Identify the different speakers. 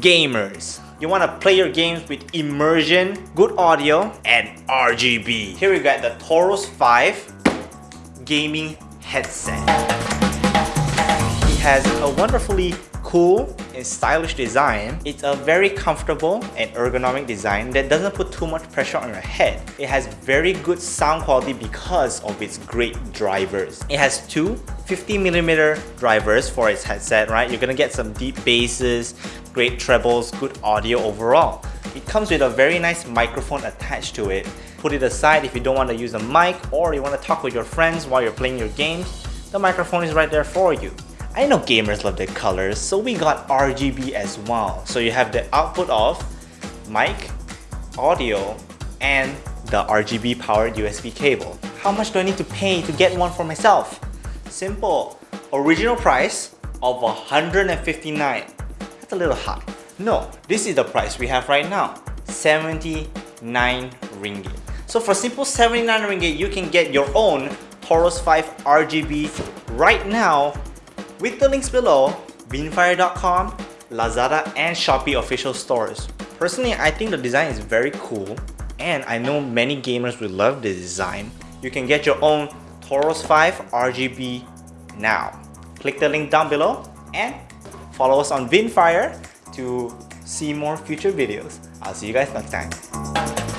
Speaker 1: Gamers, you want to play your games with immersion, good audio, and RGB. Here we got the Taurus 5 gaming headset. It has a wonderfully cool and stylish design. It's a very comfortable and ergonomic design that doesn't put too much pressure on your head. It has very good sound quality because of its great drivers. It has two 50mm drivers for its headset, right? You're gonna get some deep basses, great trebles, good audio overall. It comes with a very nice microphone attached to it. Put it aside if you don't want to use a mic or you want to talk with your friends while you're playing your games, the microphone is right there for you. I know gamers love their colors, so we got RGB as well. So you have the output of mic, audio, and the RGB powered USB cable. How much do I need to pay to get one for myself? Simple. Original price of 159 That's a little high. No, this is the price we have right now. 79 ringgit. So for simple 79 ringgit, you can get your own Taurus 5 RGB right now with the links below, Vinnfier.com, Lazada and Shopee official stores. Personally, I think the design is very cool and I know many gamers will love the design. You can get your own Taurus 5 RGB now. Click the link down below and follow us on Vinnfier to see more future videos. I'll see you guys next time.